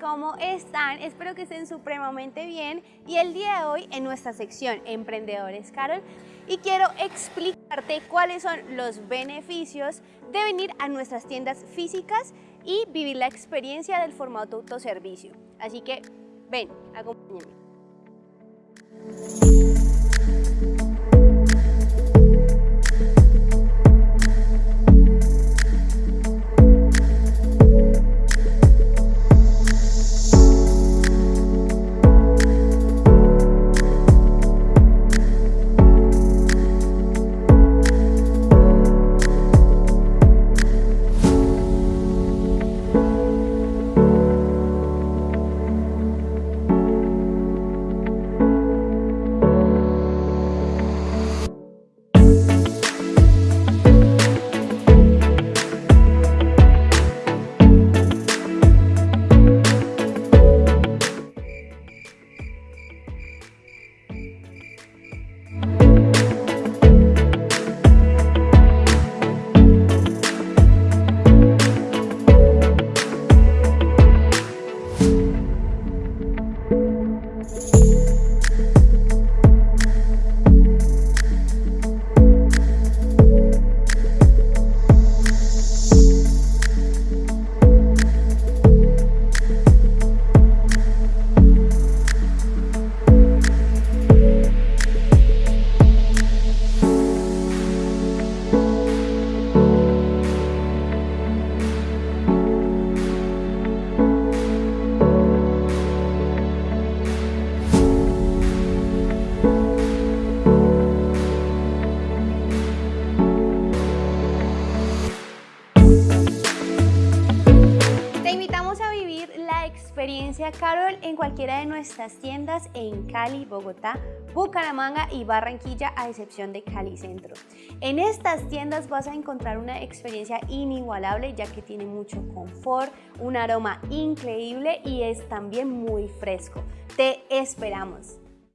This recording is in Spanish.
¿cómo están? Espero que estén supremamente bien y el día de hoy en nuestra sección Emprendedores Carol y quiero explicarte cuáles son los beneficios de venir a nuestras tiendas físicas y vivir la experiencia del formato autoservicio. Así que ven, acompáñenme. Carol en cualquiera de nuestras tiendas en Cali, Bogotá, Bucaramanga y Barranquilla a excepción de Cali Centro. En estas tiendas vas a encontrar una experiencia inigualable ya que tiene mucho confort, un aroma increíble y es también muy fresco. Te esperamos.